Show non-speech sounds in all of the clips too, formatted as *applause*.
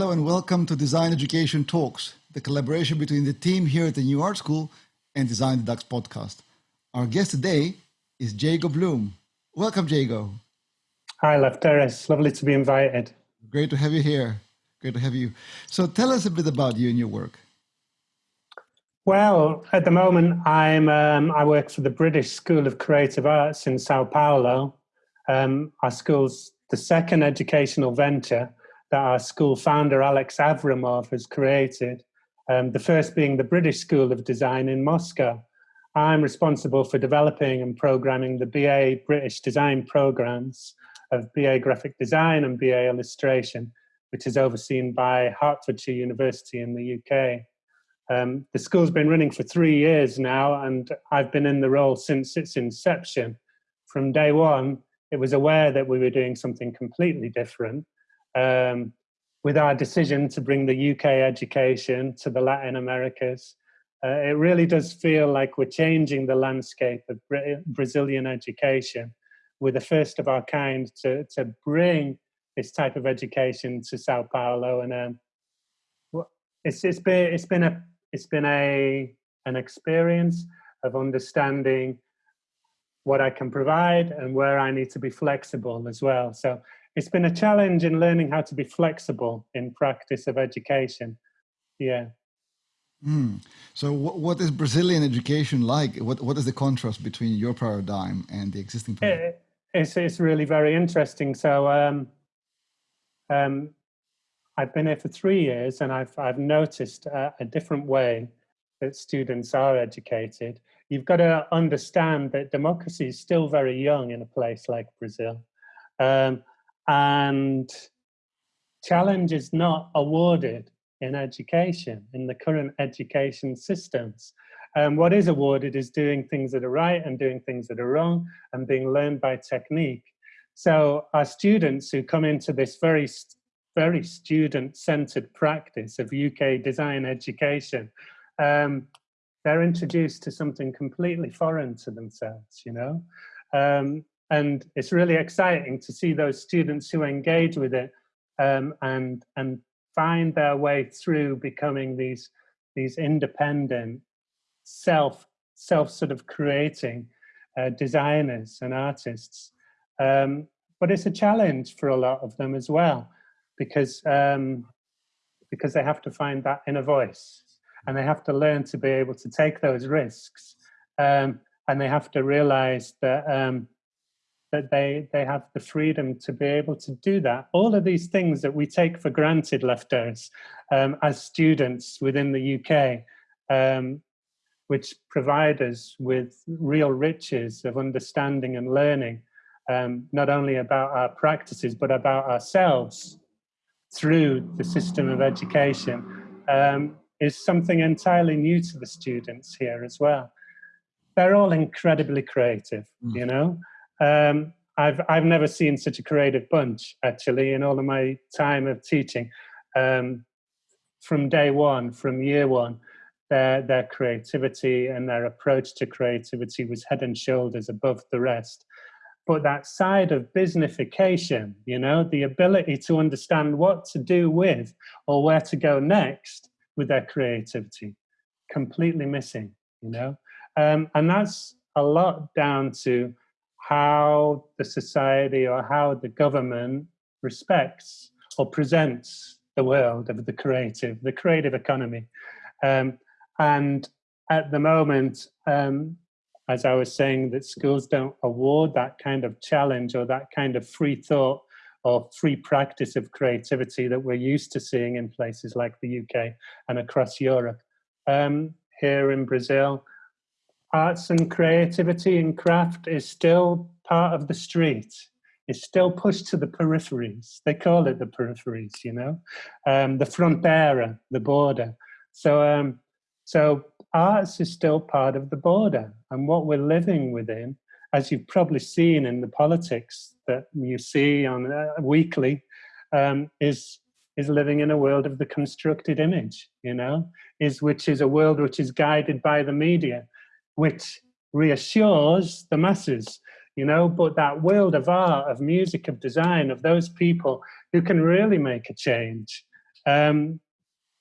Hello and welcome to Design Education Talks, the collaboration between the team here at the New Art School and Design the Dux podcast. Our guest today is Jago Bloom. Welcome, Jago. Hi, Lefteris. Lovely to be invited. Great to have you here. Great to have you. So tell us a bit about you and your work. Well, at the moment, I'm um, I work for the British School of Creative Arts in Sao Paulo. Um, our school's the second educational venture that our school founder Alex Avramov has created. Um, the first being the British School of Design in Moscow. I'm responsible for developing and programming the BA British Design programs of BA Graphic Design and BA Illustration, which is overseen by Hertfordshire University in the UK. Um, the school's been running for three years now, and I've been in the role since its inception. From day one, it was aware that we were doing something completely different. Um, with our decision to bring the UK education to the Latin Americas, uh, it really does feel like we're changing the landscape of Brazilian education. We're the first of our kind to, to bring this type of education to Sao Paulo, and um, it's, it's been it's been a it's been a an experience of understanding what I can provide and where I need to be flexible as well. So it's been a challenge in learning how to be flexible in practice of education. Yeah. Mm. So what is Brazilian education like? What, what is the contrast between your paradigm and the existing paradigm? It, it's, it's really very interesting. So um, um, I've been here for three years and I've, I've noticed a, a different way that students are educated. You've got to understand that democracy is still very young in a place like Brazil. Um, and challenge is not awarded in education, in the current education systems. Um, what is awarded is doing things that are right and doing things that are wrong and being learned by technique. So our students who come into this very very student-centered practice of UK design education, um, they're introduced to something completely foreign to themselves, you know? Um, and it's really exciting to see those students who engage with it um, and, and find their way through becoming these, these independent, self, self sort of creating uh, designers and artists. Um, but it's a challenge for a lot of them as well because um, because they have to find that inner voice and they have to learn to be able to take those risks um, and they have to realize that um, that they they have the freedom to be able to do that all of these things that we take for granted Lefteris um, as students within the UK um, which provide us with real riches of understanding and learning um, not only about our practices but about ourselves through the system of education um, is something entirely new to the students here as well. They're all incredibly creative, mm. you know. Um, I've I've never seen such a creative bunch actually in all of my time of teaching. Um, from day one, from year one, their their creativity and their approach to creativity was head and shoulders above the rest but that side of businessification, you know, the ability to understand what to do with or where to go next with their creativity, completely missing, you know. Um, and that's a lot down to how the society or how the government respects or presents the world of the creative, the creative economy. Um, and at the moment, um, as I was saying, that schools don't award that kind of challenge or that kind of free thought or free practice of creativity that we're used to seeing in places like the UK and across Europe. Um, here in Brazil, arts and creativity and craft is still part of the street. It's still pushed to the peripheries. They call it the peripheries, you know, um, the frontera, the border. So, um, so arts is still part of the border and what we're living within, as you've probably seen in the politics that you see on uh, weekly, um, is is living in a world of the constructed image, you know, is which is a world which is guided by the media, which reassures the masses, you know, but that world of art, of music, of design, of those people who can really make a change, um,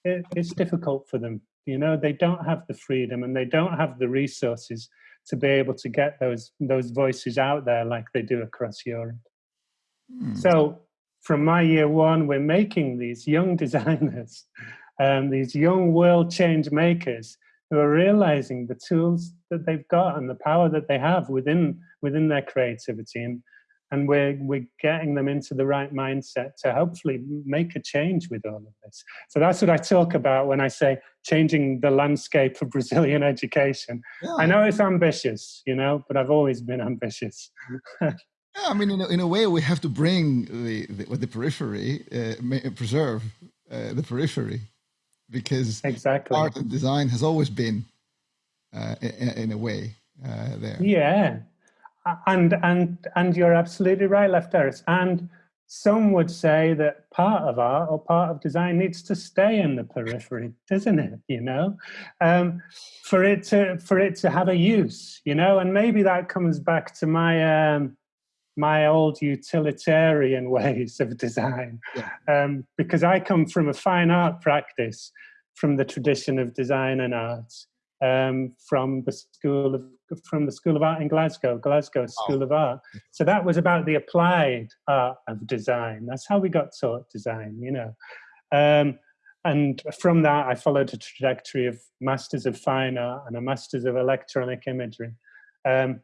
it, it's difficult for them. You know, they don't have the freedom and they don't have the resources to be able to get those those voices out there like they do across Europe. Mm. So from my year one, we're making these young *laughs* designers, um, these young world change makers who are realizing the tools that they've got and the power that they have within within their creativity. And and we're we're getting them into the right mindset to hopefully make a change with all of this. So that's what i talk about when i say changing the landscape of brazilian education. Yeah. i know it's ambitious you know but i've always been ambitious. *laughs* Yeah i mean in a, in a way we have to bring the the, the periphery uh, preserve uh, the periphery because exactly. art and design has always been uh, in, in, a way uh, there. Yeah. And and and you're absolutely right Lefteris. And some would say that part of art or part of design needs to stay in the periphery doesn't it you know? Um, for it to for it to have a use you know? And maybe that comes back to my um, my old utilitarian *laughs* ways of design yeah. um, because i come from a fine art practice from the tradition of design and arts um, from the school of from the School of Art in Glasgow, Glasgow School oh. of Art. So that was about the applied art of design. That's how we got taught design, you know. Um, and from that, I followed a trajectory of Masters of Fine Art and a Masters of Electronic Imagery. Um,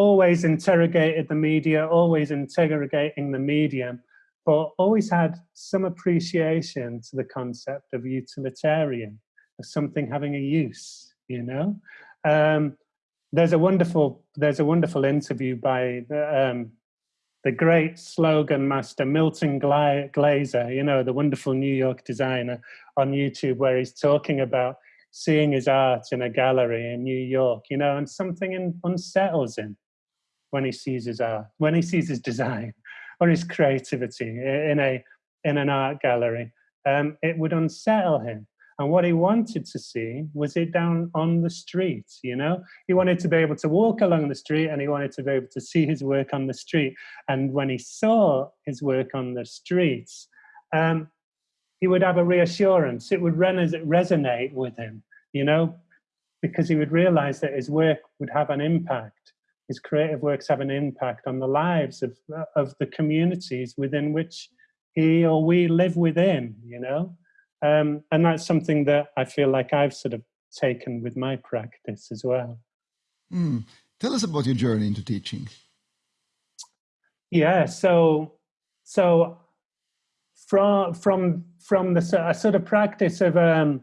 always interrogated the media, always interrogating the medium, but always had some appreciation to the concept of utilitarian, of something having a use, you know? Um, there's a wonderful there's a wonderful interview by the, um, the great slogan master Milton Gla Glaser, you know, the wonderful New York designer on YouTube, where he's talking about seeing his art in a gallery in New York, you know, and something in, unsettles him when he sees his art, when he sees his design *laughs* or his creativity in a in an art gallery. Um, it would unsettle him. And what he wanted to see was it down on the street, you know? He wanted to be able to walk along the street and he wanted to be able to see his work on the street. And when he saw his work on the streets, um, he would have a reassurance. It would resonate with him, you know, because he would realize that his work would have an impact. His creative works have an impact on the lives of, of the communities within which he or we live within, you know? Um, and that's something that I feel like I've sort of taken with my practice as well. Mm. Tell us about your journey into teaching. Yeah, so so from from from the sort of practice of um,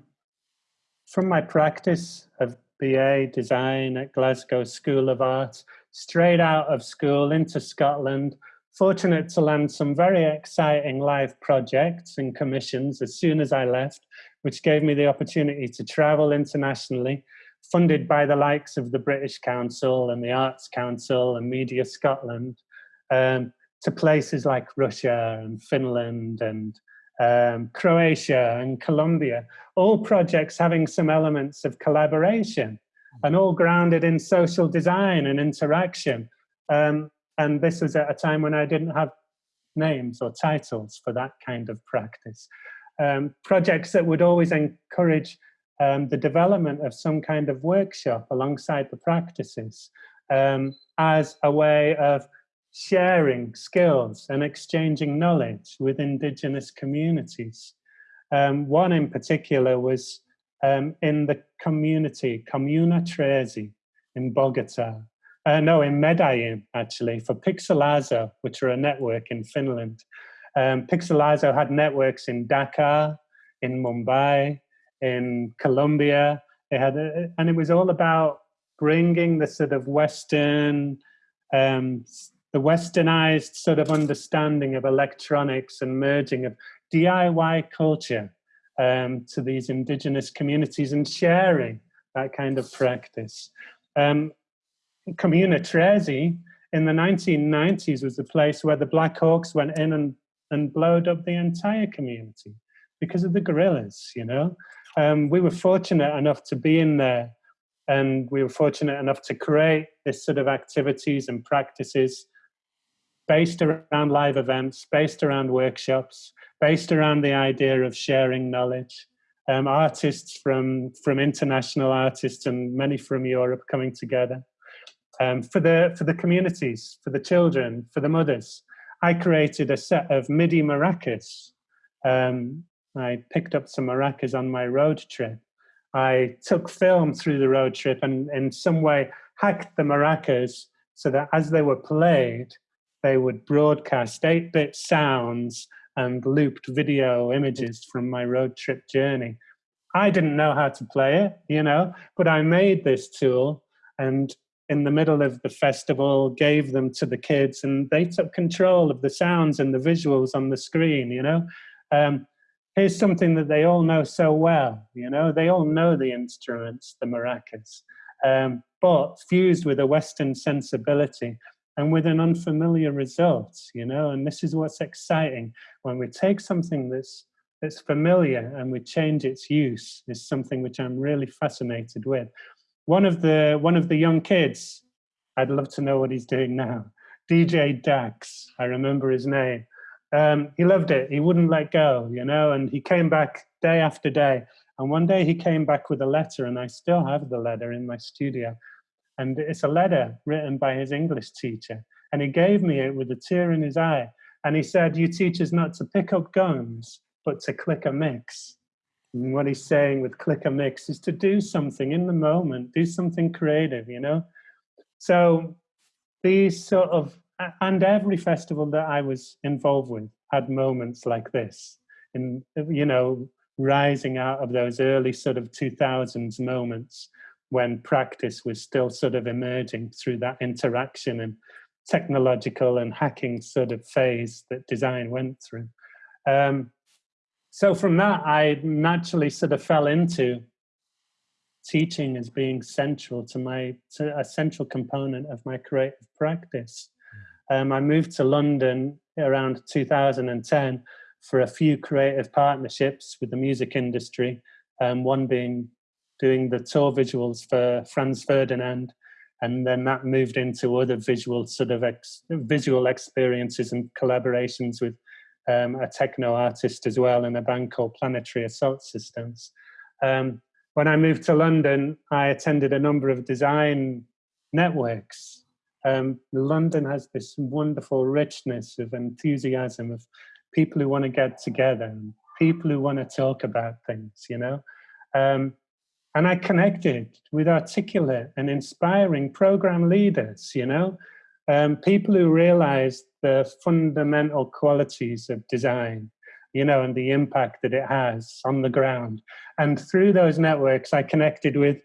from my practice of BA design at Glasgow School of Art, straight out of school into Scotland, fortunate to land some very exciting live projects and commissions as soon as I left, which gave me the opportunity to travel internationally, funded by the likes of the British Council and the Arts Council and Media Scotland, um, to places like Russia and Finland and um, Croatia and Colombia, all projects having some elements of collaboration and all grounded in social design and interaction. Um, and this was at a time when I didn't have names or titles for that kind of practice. Um, projects that would always encourage um, the development of some kind of workshop alongside the practices um, as a way of sharing skills and exchanging knowledge with indigenous communities. Um, one in particular was um, in the community, Comuna Trezi in Bogota, uh, no, in Medellin, actually, for Pixelazo, which are a network in Finland. Um, Pixelazo had networks in Dakar, in Mumbai, in Colombia. It had, a, and it was all about bringing the sort of Western, um, the Westernized sort of understanding of electronics and merging of DIY culture um, to these indigenous communities and sharing that kind of practice. Um, Comuna Trezi in the 1990s was the place where the Black Hawks went in and, and blowed up the entire community because of the guerrillas, you know. Um, we were fortunate enough to be in there and we were fortunate enough to create this sort of activities and practices based around live events, based around workshops, based around the idea of sharing knowledge. Um, artists from, from international artists and many from Europe coming together. Um, for, the, for the communities, for the children, for the mothers. I created a set of MIDI maracas. Um, I picked up some maracas on my road trip. I took film through the road trip and in some way hacked the maracas so that as they were played, they would broadcast 8-bit sounds and looped video images from my road trip journey. I didn't know how to play it, you know, but I made this tool and in the middle of the festival gave them to the kids and they took control of the sounds and the visuals on the screen, you know. Um, here's something that they all know so well, you know, they all know the instruments, the maracas, um, but fused with a Western sensibility and with an unfamiliar result, you know, and this is what's exciting. When we take something that's that's familiar and we change its use is something which I'm really fascinated with. One of the one of the young kids, I'd love to know what he's doing now. DJ Dax, I remember his name. Um, he loved it. He wouldn't let go, you know, and he came back day after day. And one day he came back with a letter, and I still have the letter in my studio. And it's a letter written by his English teacher. And he gave me it with a tear in his eye. And he said, You teach us not to pick up guns, but to click a mix. And what he's saying with click a mix is to do something in the moment, do something creative, you know? So these sort of, and every festival that I was involved with had moments like this, in, you know, rising out of those early sort of 2000s moments when practice was still sort of emerging through that interaction and technological and hacking sort of phase that design went through. Um, so from that, I naturally sort of fell into teaching as being central to my, to a central component of my creative practice. Um, I moved to London around 2010 for a few creative partnerships with the music industry, um, one being doing the tour visuals for Franz Ferdinand, and then that moved into other visual sort of ex visual experiences and collaborations with um, a techno artist as well in a band called Planetary Assault Systems. Um, when I moved to London, I attended a number of design networks. Um, London has this wonderful richness of enthusiasm of people who want to get together, people who want to talk about things, you know. Um, and I connected with articulate and inspiring program leaders, you know, um, people who realized the fundamental qualities of design, you know, and the impact that it has on the ground. And through those networks, I connected with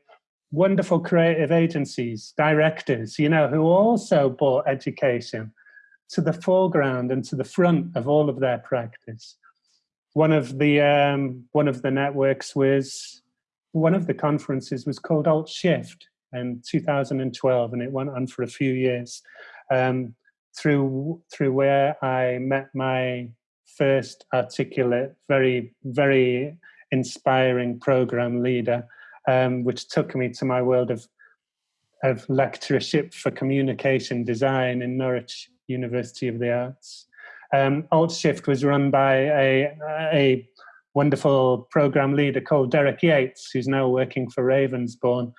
wonderful creative agencies, directors, you know, who also brought education to the foreground and to the front of all of their practice. One of the um, one of the networks was one of the conferences was called Alt Shift in 2012, and it went on for a few years um, through through where I met my first articulate, very very inspiring program leader, um, which took me to my world of of lectureship for communication design in Norwich University of the Arts. Um, AltShift was run by a, a wonderful program leader called Derek Yates, who's now working for Ravensbourne.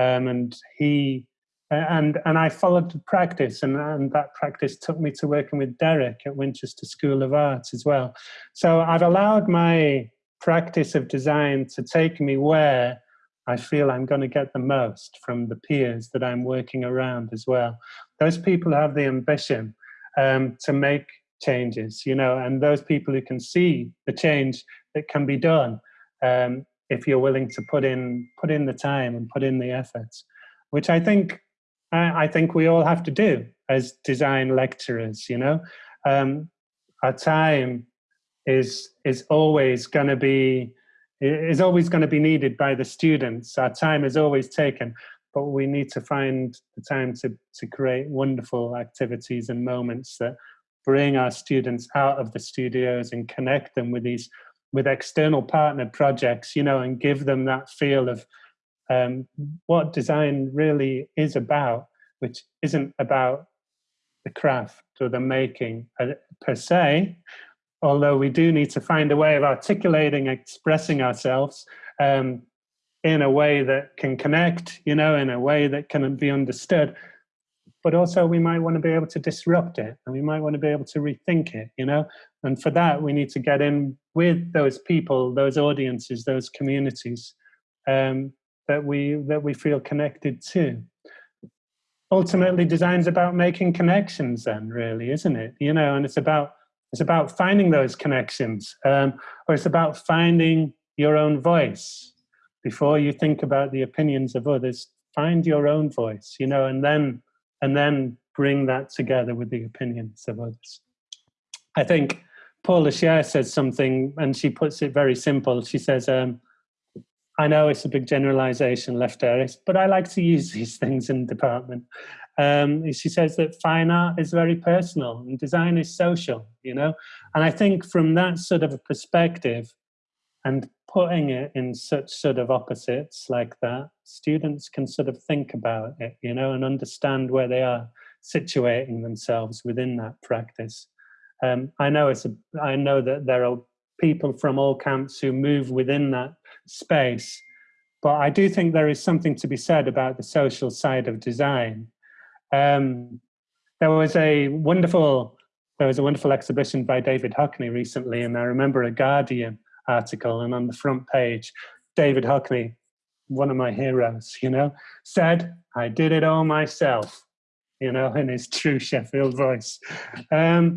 Um, and he and and I followed the practice, and, and that practice took me to working with Derek at Winchester School of Art as well. So I've allowed my practice of design to take me where I feel I'm going to get the most from the peers that I'm working around as well. Those people have the ambition um, to make changes, you know, and those people who can see the change that can be done um, if you're willing to put in put in the time and put in the efforts, which I think I, think we all have to do as design lecturers, you know. Um, our time is is always going to be is always going to be needed by the students. Our time is always taken, but we need to find the time to to create wonderful activities and moments that bring our students out of the studios and connect them with these with external partner projects, you know, and give them that feel of um, what design really is about, which isn't about the craft or the making uh, per se, although we do need to find a way of articulating, expressing ourselves um, in a way that can connect, you know, in a way that can be understood. But also we might want to be able to disrupt it and we might want to be able to rethink it, you know? And for that, we need to get in with those people, those audiences, those communities um, that we that we feel connected to. Ultimately, design's about making connections then, really, isn't it? You know, and it's about it's about finding those connections, um, or it's about finding your own voice. Before you think about the opinions of others, find your own voice, you know, and then and then bring that together with the opinions of others. I think Paula Scher says something, and she puts it very simple. She says, um, I know it's a big generalization, Lefteris, but I like to use *laughs* these things in the department. Um, she says that fine art is very personal and design is social, you know? And I think from that sort of a perspective and putting it in such sort of opposites like that, students can sort of think about it, you know, and understand where they are situating themselves within that practice. Um, I know it's a, I know that there are people from all camps who move within that space, but I do think there is something to be said about the social side of design. Um, there was a wonderful there was a wonderful exhibition by David Hockney recently, and I remember a Guardian article, and on the front page, David Hockney, one of my heroes, you know, said, "I did it all myself," you know, in his true Sheffield voice. Um,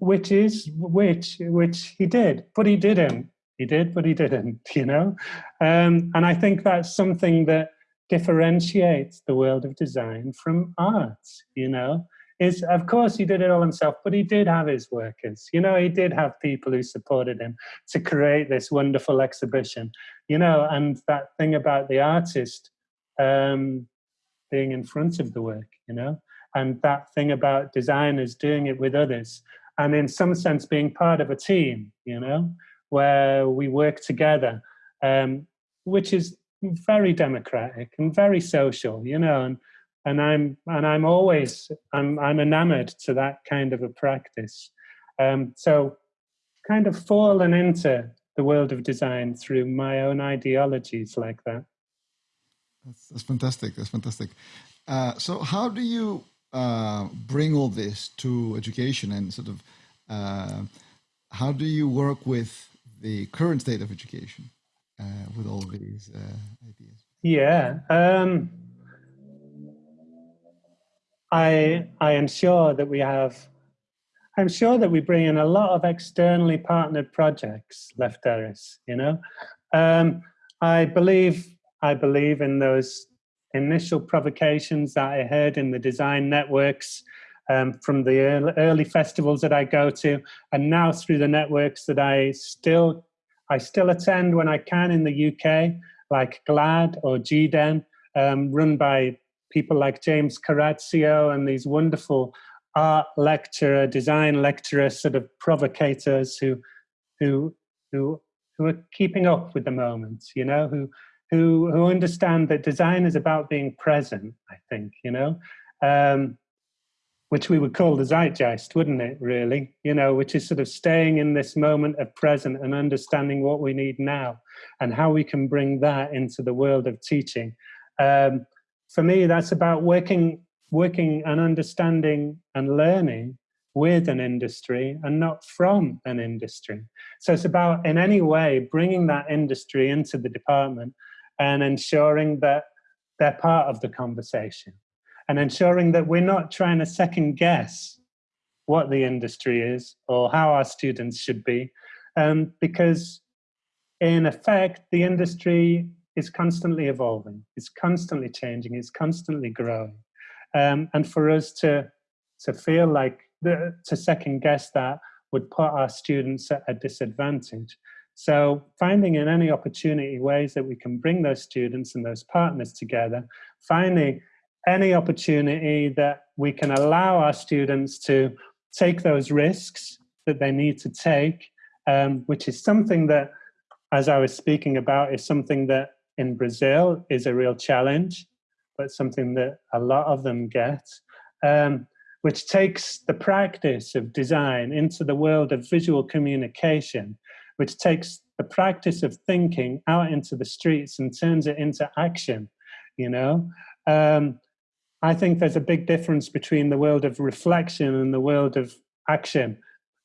which is which which he did but he didn't. He did but he didn't *laughs* you know? Um, and i think that's something that differentiates the world of design from art you know? Is of course he did it all himself but he did have his workers you know? He did have people who supported him to create this wonderful exhibition you know? And that thing about the artist um, being in front of the work you know? And that thing about designers doing it with others and in some sense being part of a team, you know, where we work together, um, which is very democratic and very social, you know, and and I'm and I'm always I'm I'm enamored to that kind of a practice. Um, so kind of fallen into the world of design through my own ideologies like that. That's, that's fantastic. That's fantastic. Uh, so how do you uh, bring all this to education and sort of uh, how do you work with the current state of education uh, with all these uh, ideas? Yeah, um, I I am sure that we have. I'm sure that we bring in a lot of externally partnered projects, Left Lefteris. You know, um, I believe I believe in those initial provocations that I heard in the design networks um, from the early festivals that I go to, and now through the networks that I still I still attend when I can in the UK, like GLAD or GDEN, um, run by people like James Corazzo and these wonderful art lecturer, design lecturer sort of provocators who who who who are keeping up with the moment, you know, who who who understand that design is about being present. I think you know, um, which we would call the zeitgeist, wouldn't it? Really, you know, which is sort of staying in this moment of present and understanding what we need now, and how we can bring that into the world of teaching. Um, for me, that's about working, working and understanding and learning with an industry and not from an industry. So it's about, in any way, bringing that industry into the department and ensuring that they're part of the conversation and ensuring that we're not trying to second guess what the industry is or how our students should be um, because in effect the industry is constantly evolving it's constantly changing it's constantly growing. Um, and for us to to feel like the, to second guess that would put our students at a disadvantage so finding in any opportunity ways that we can bring those students and those partners together, finding any opportunity that we can allow our students to take those risks that they need to take, um, which is something that, as I was speaking about, is something that in Brazil is a real challenge, but something that a lot of them get. Um, which takes the practice of design into the world of visual communication, which takes the practice of thinking out into the streets and turns it into action, you know? Um, I think there's a big difference between the world of reflection and the world of action.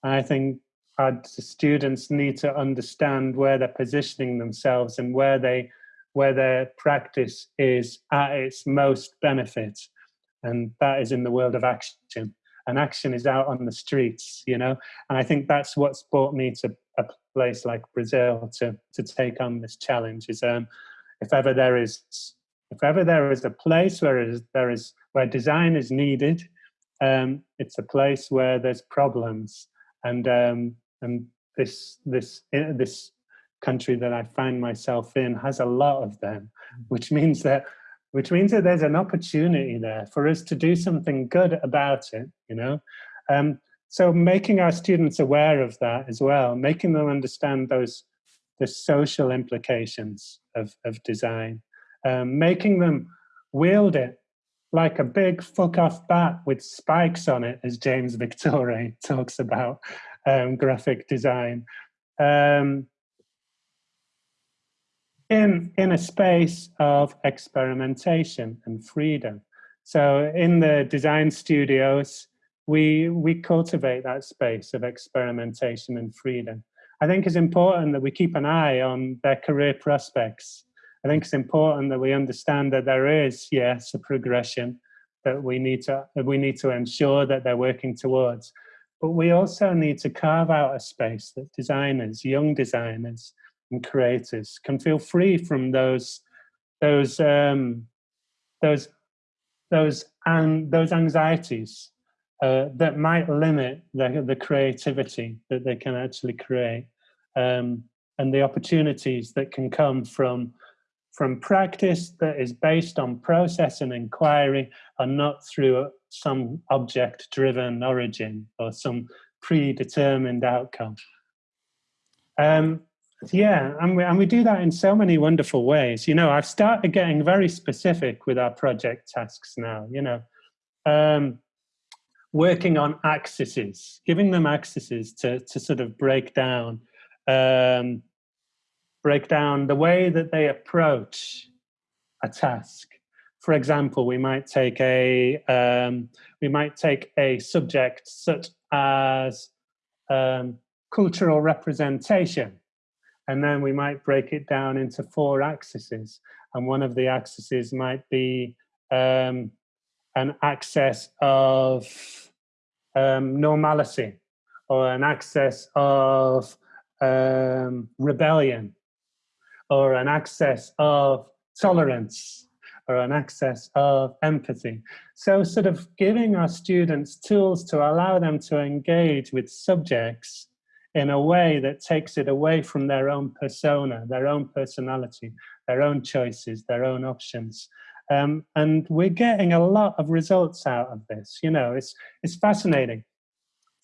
I think our students need to understand where they're positioning themselves and where they where their practice is at its most benefit and that is in the world of action and action is out on the streets you know and i think that's what's brought me to place like brazil to to take on this challenge is um if ever there is if ever there is a place where there is where design is needed um it's a place where there's problems and um and this this eh, this country that i find myself in has a lot of them mm. which means that which means that there's an opportunity there for us to do something good about it, you know? Um, so making our students aware of that as well, making them understand those the social implications of, of design, um, making them wield it like a big fuck off bat with spikes on it, as James Victore *laughs* talks about um, graphic design. Um, in, in a space of experimentation and freedom. So in the design studios, we, we cultivate that space of experimentation and freedom. I think it's important that we keep an eye on their career prospects. I think it's important that we understand that there is, yes, a progression that we need to we need to ensure that they're working towards. But we also need to carve out a space that designers, young designers, and creators can feel free from those those um, those those and those anxieties uh, that might limit the, the creativity that they can actually create um, and the opportunities that can come from from practice that is based on process and inquiry and not through some object driven origin or some predetermined outcome. Um, yeah, and we, and we do that in so many wonderful ways. You know, I've started getting very specific with our project tasks now, you know, um, working on axes, giving them axes to, to sort of break down, um, break down the way that they approach a task. For example, we might take a, um, we might take a subject such as um, cultural representation and then we might break it down into four axes. And one of the axes might be um, an access of um, normality or an access of um, rebellion or an access of tolerance or an access of empathy. So sort of giving our students tools to allow them to engage with subjects in a way that takes it away from their own persona, their own personality, their own choices, their own options. Um, and we're getting a lot of results out of this. You know, it's, it's fascinating.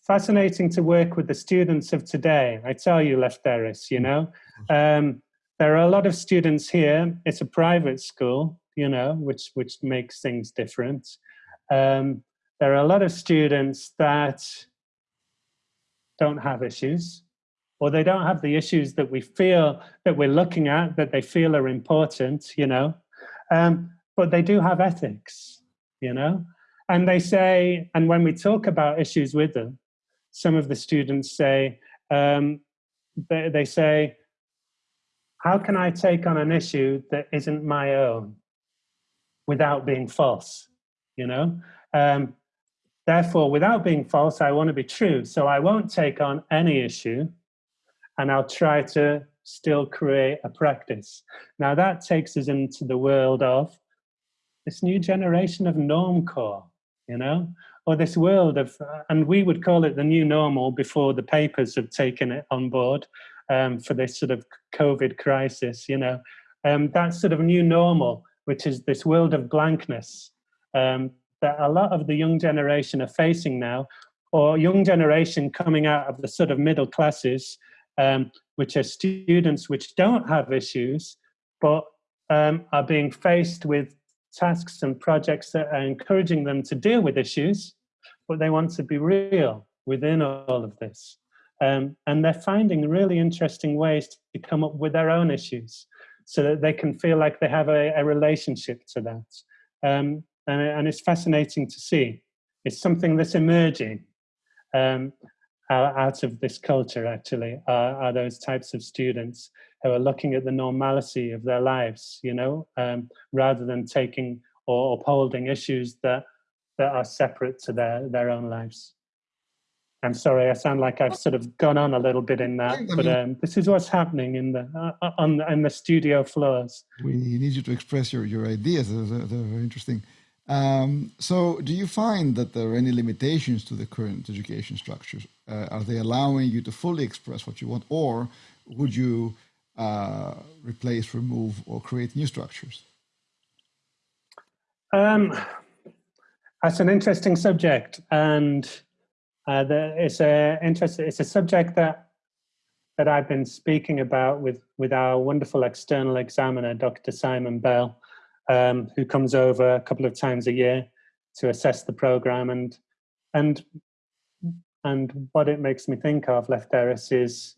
Fascinating to work with the students of today. I tell you, Lefteris, you know, um, there are a lot of students here. It's a private school, you know, which, which makes things different. Um, there are a lot of students that don't have issues or they don't have the issues that we feel that we're looking at that they feel are important you know um, but they do have ethics you know and they say and when we talk about issues with them some of the students say um, they, they say how can i take on an issue that isn't my own without being false you know um, Therefore, without being false, I want to be true. So I won't take on any issue and I'll try to still create a practice. Now that takes us into the world of this new generation of normcore, you know, or this world of, and we would call it the new normal before the papers have taken it on board um, for this sort of COVID crisis, you know, um, that sort of new normal, which is this world of blankness, um, that a lot of the young generation are facing now, or young generation coming out of the sort of middle classes, um, which are students which don't have issues, but um, are being faced with tasks and projects that are encouraging them to deal with issues, but they want to be real within all of this. Um, and they're finding really interesting ways to come up with their own issues so that they can feel like they have a, a relationship to that. Um, and, and, it's fascinating to see. It's something that's emerging um, out of this culture, actually, are, are, those types of students who are looking at the normalcy of their lives, you know, um, rather than taking or upholding issues that, that are separate to their, their own lives. I'm sorry, I sound like I've sort of gone on a little bit in that, but um, this is what's happening in the uh, uh on in the studio floors. We need you to express your your ideas. They're, they're very interesting. Um, so, do you find that there are any limitations to the current education structures? Uh, are they allowing you to fully express what you want, or would you uh, replace, remove, or create new structures? Um, that's an interesting subject, and uh, the, it's a interesting. It's a subject that that I've been speaking about with with our wonderful external examiner, Dr. Simon Bell, um, who comes over a couple of times a year to assess the program and and and what it makes me think of, Lefteris, is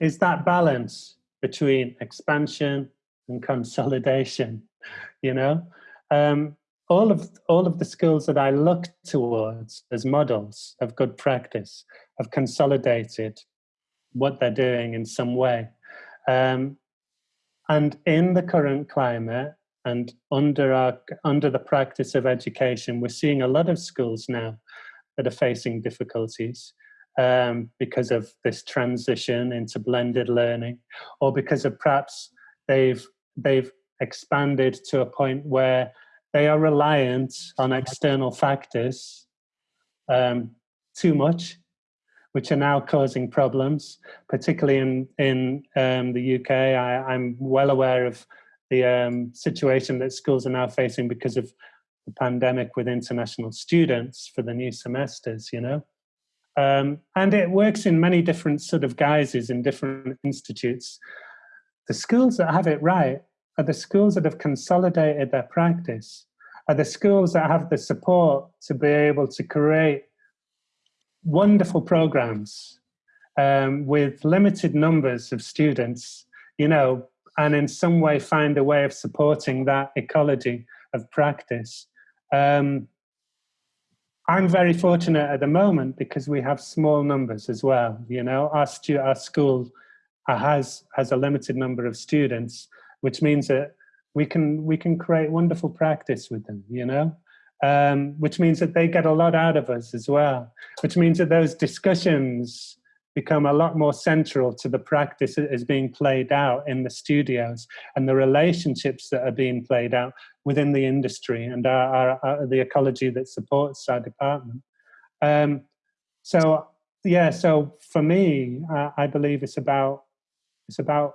is that balance between expansion and consolidation. *laughs* You know, um, all of all of the schools that I look towards as models of good practice have consolidated what they're doing in some way. Um, and in the current climate and under our under the practice of education, we're seeing a lot of schools now that are facing difficulties um, because of this transition into blended learning, or because of perhaps they've they've expanded to a point where they are reliant on external factors um, too much, which are now causing problems, particularly in, in um, the UK. I, am well aware of the um, situation that schools are now facing because of the pandemic with international students for the new semesters, you know. Um, and it works in many different sort of guises in different institutes. The schools that have it right are the schools that have consolidated their practice, are the schools that have the support to be able to create wonderful programs um, with limited numbers of students, you know, and in some way find a way of supporting that ecology of practice. Um, I'm very fortunate at the moment because we have small numbers as well. You know, our, stu our school has has a limited number of students, which means that we can we can create wonderful practice with them. You know, um, which means that they get a lot out of us as well. Which means that those discussions become a lot more central to the practice that is being played out in the studios and the relationships that are being played out within the industry and our, our, the ecology that supports our department. Um, so yeah, so for me, uh, I believe it's about it's about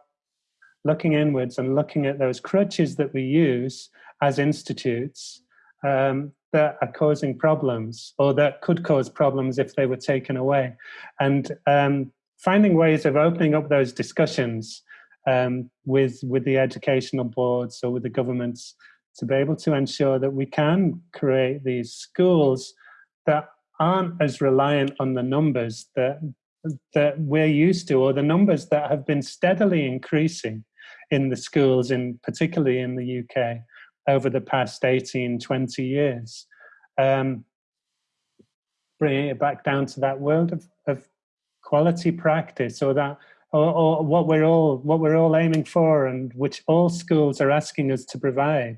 looking inwards and looking at those crutches that we use as institutes um, that are causing problems or that could cause problems if they were taken away. And um, finding ways of opening up those discussions um, with, with the educational boards or with the governments to be able to ensure that we can create these schools that aren't as reliant on the numbers that that we're used to or the numbers that have been steadily increasing in the schools in particularly in the UK over the past 18, 20 years. Um, bringing it back down to that world of, of quality practice or that or, or, what we're all what we're all aiming for and which all schools are asking us to provide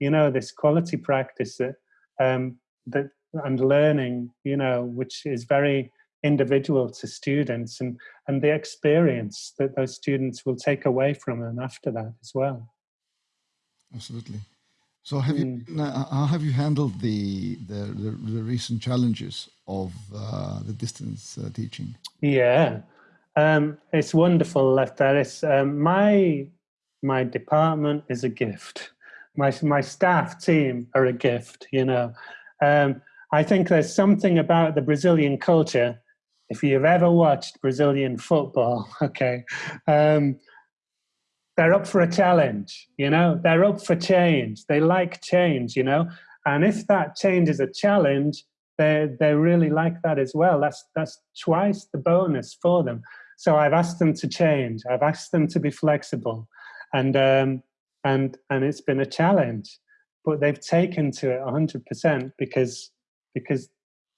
you know this quality practice that um, that and learning you know which is very individual to students and and the experience that those students will take away from them after that as well absolutely so have mm. you how have you handled the the, the, the recent challenges of uh, the distance uh, teaching? Yeah, um, it's wonderful Lefteris. It's um, my my department is a gift. My my staff team are a gift. You know, um, I think there's something about the Brazilian culture. If you've ever watched Brazilian football, *laughs* okay, um, they're up for a challenge, you know, they're up for change. They like change, you know. And if that change is a challenge, they they really like that as well. That's that's twice the bonus for them. So I've asked them to change. I've asked them to be flexible, and um, and and it's been a challenge, but they've taken to it hundred percent because because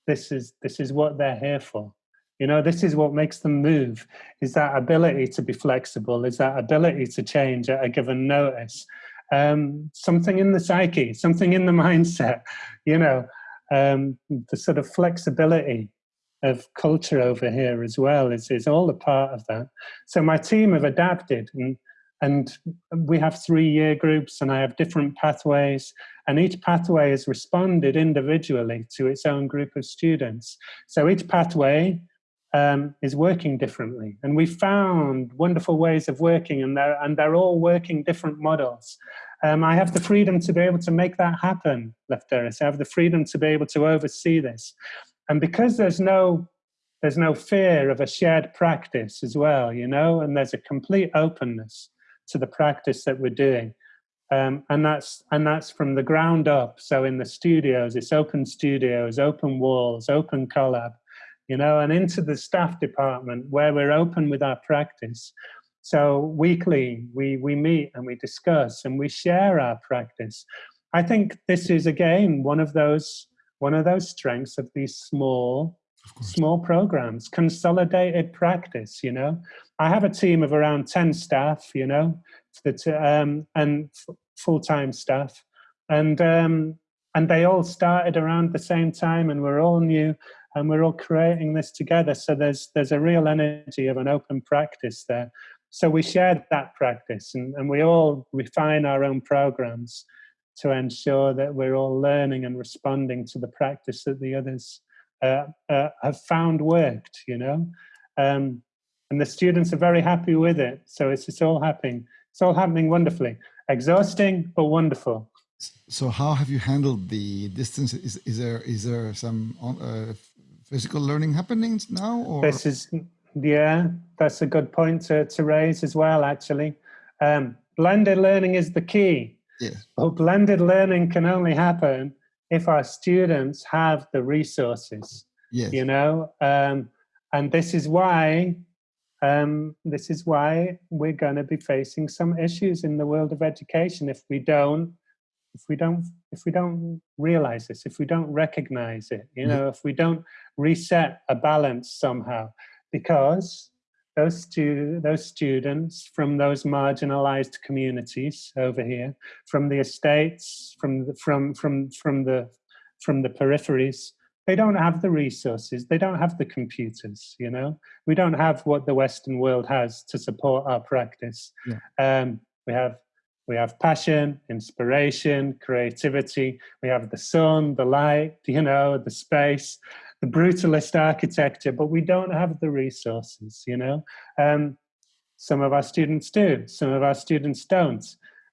this is this is what they're here for. You know, this is what makes them move. Is that ability to be flexible? Is that ability to change at a given notice? Um, something in the psyche, something in the *laughs* mindset. You know, um, the sort of flexibility of culture over here as well is, is all a part of that. So my team have adapted and and we have three year groups and I have different pathways and each pathway has responded individually to its own group of students. So each pathway um, is working differently and we found wonderful ways of working and they're, and they're all working different models. Um, I have the freedom to be able to make that happen, Lefteris. I have the freedom to be able to oversee this. And because there's no there's no fear of a shared practice as well, you know, and there's a complete openness to the practice that we're doing. Um, and that's and that's from the ground up. So in the studios, it's open studios, open walls, open collab, you know, and into the staff department where we're open with our practice. So weekly we we meet and we discuss and we share our practice. I think this is again one of those one of those strengths of these small small programs, consolidated practice, you know. I have a team of around 10 staff, you know, that, um, and full-time staff. And, um, and they all started around the same time and we're all new and we're all creating this together. So there's, there's a real energy of an open practice there. So we shared that practice and, and we all refine our own programs to ensure that we're all learning and responding to the practice that the others uh, uh, have found worked, you know. Um, and the students are very happy with it. So it's, it's all happening. It's all happening wonderfully. Exhausting, but wonderful. So how have you handled the distance? Is, is there is there some uh, physical learning happening now? Or? This is, yeah, that's a good point to, to raise as well, actually. Um, blended learning is the key. Yes. But blended learning can only happen if our students have the resources, yes. you know, um, and this is why um, this is why we're going to be facing some issues in the world of education if we don't if we don't if we don't realize this if we don't recognize it you know if we don't reset a balance somehow because those stu those students from those marginalized communities over here, from the estates, from the, from from from the from the peripheries, they don't have the resources. They don't have the computers. You know, we don't have what the Western world has to support our practice. Yeah. Um, we have we have passion, inspiration, creativity. We have the sun, the light, you know, the space the brutalist architecture, but we don't have the resources, you know. Um, some of our students do, some of our students don't.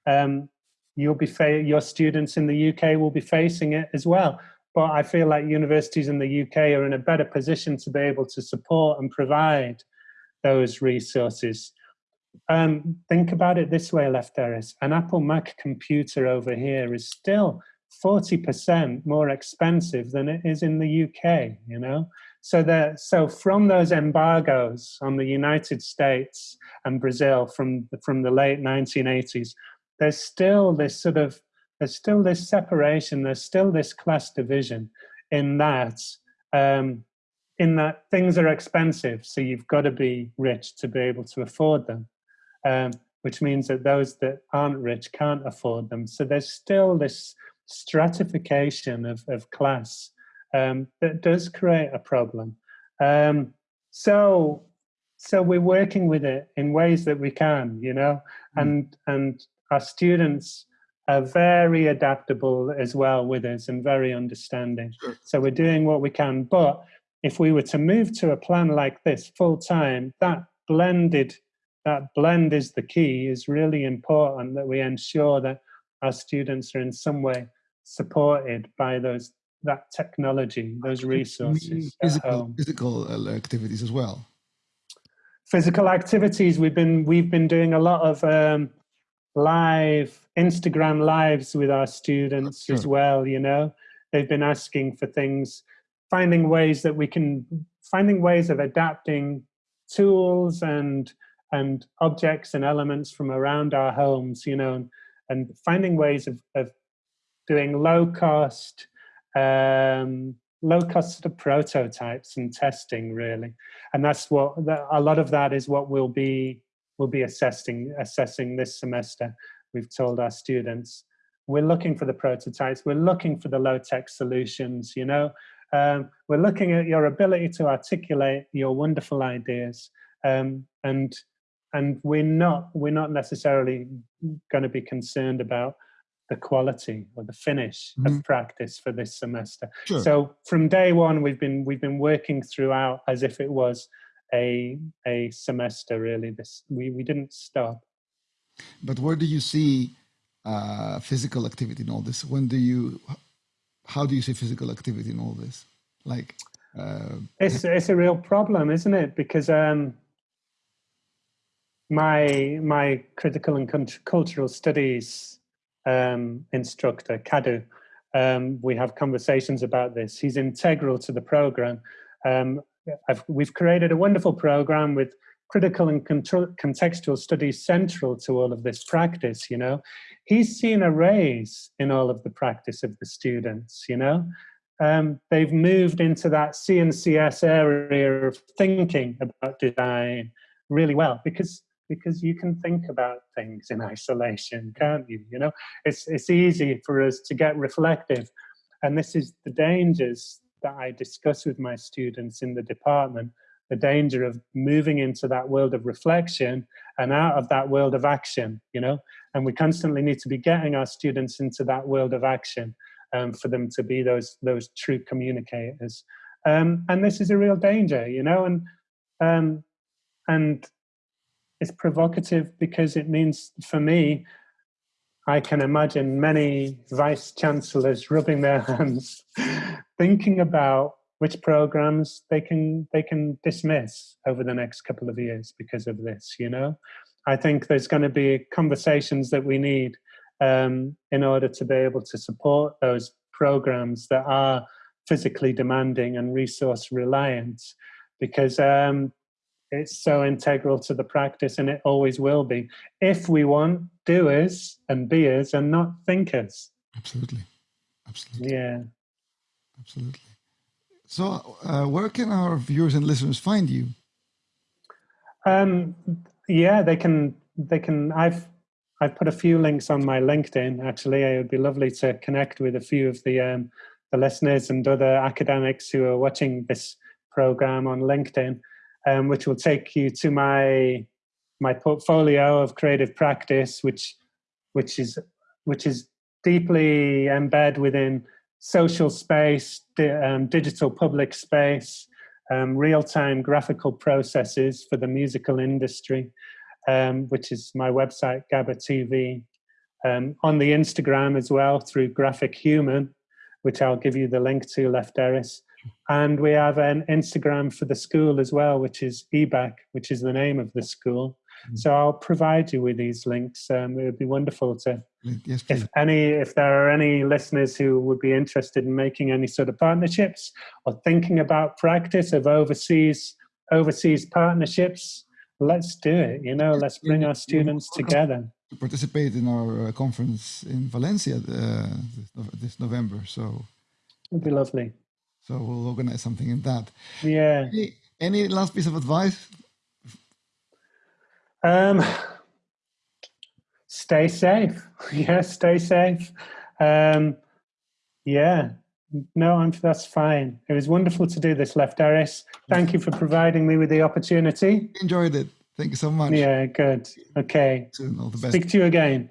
Um, you'll be your students in the UK will be facing it as well. But I feel like universities in the UK are in a better position to be able to support and provide those resources. Um, think about it this way, Lefteris. An Apple Mac computer over here is still 40% more expensive than it is in the UK, you know? So so from those embargoes on the United States and Brazil from the, from the late 1980s, there's still this sort of there's still this separation, there's still this class division in that um, in that things are expensive, so you've got to be rich to be able to afford them. Um, which means that those that aren't rich can't afford them. So there's still this stratification of, of class um, that does create a problem. Um, so, so we're working with it in ways that we can, you know, mm. and and our students are very adaptable as well with us and very understanding. Sure. So we're doing what we can. But if we were to move to a plan like this full time, that blended that blend is the key. Is really important that we ensure that our students are in some way supported by those that technology, those resources. Physical, physical uh, activities as well. Physical activities. We've been we've been doing a lot of um, live Instagram lives with our students Sure. as well. You know, they've been asking for things, finding ways that we can, finding ways of adapting tools and and objects and elements from around our homes. You know, and, and finding ways of, of doing low cost, um, low cost sort of prototypes and testing really. And that's what, a lot of that is what we'll be, we'll be assessing, assessing this semester. We've told our students, we're looking for the prototypes, we're looking for the low tech solutions, you know, um, we're looking at your ability to articulate your wonderful ideas um, and and we're not we're not necessarily going to be concerned about the quality or the finish Mhm. of practice for this semester. Sure. So from day one, we've been we've been working throughout as if it was a a semester. Really, this we we didn't stop. But where do you see uh, physical activity in all this? When do you, how do you see physical activity in all this? Like, uh, It's it's a real problem, isn't it? Because um, my my critical and cultural studies um, instructor, Kadu, um, we have conversations about this. He's integral to the program. Um, we've created a wonderful program with critical and contextual studies central to all of this practice. You know, he's seen a raise in all of the practice of the students. You know, um, they've moved into that CNCS area of thinking about design really well because because you can think about things in isolation, can't you? You know, it's it's easy for us to get reflective, and this is the dangers that I discuss with my students in the department. The danger of moving into that world of reflection and out of that world of action, you know, and we constantly need to be getting our students into that world of action um, for them to be those those true communicators. Um, and this is a real danger, you know, and um, and it's provocative because it means for me, I can imagine many vice chancellors rubbing their *laughs* hands, thinking about which programs they can they can dismiss over the next couple of years because of this. You know, I think there's going to be conversations that we need um, in order to be able to support those programs that are physically demanding and resource reliant because um, it's so integral to the practice and it always will be. If we want doers and beers and not thinkers. Absolutely, absolutely, yeah. Absolutely. So, uh, where can our viewers and listeners find you? um yeah they can they can i've i've put a few links on my linkedin actually. It would be lovely to connect with a few of the um the listeners and other academics who are watching this program on linkedin um, which will take you to my my portfolio of creative practice, which which is which is deeply embedded within social space, di- um, digital public space, um, real-time graphical processes for the musical industry, um, which is my website GABA TV. Um, on the Instagram as well through Graphic Human, which I'll give you the link to, Lefteris. And we have an Instagram for the school as well, which is EBAC, which is the name of the school. Mhm. So I'll provide you with these links. Um, it would be wonderful to, Yes, if any, if there are any listeners who would be interested in making any sort of partnerships or thinking about practice of overseas overseas partnerships, let's do it. You know, let's bring our students together. To participate in our uh, conference in Valencia uh, this, this November. So, It'd be lovely. So we'll organize something in that. Yeah. Any, any last piece of advice? Um, stay safe. *laughs* Yeah, stay safe. Um, yeah, no, I'm, that's fine. It was wonderful to do this, Lefteris. Thank you for providing me with the opportunity. Enjoyed it. Thank you so much. Yeah, good. Okay. Soon, all the best. Speak to you again.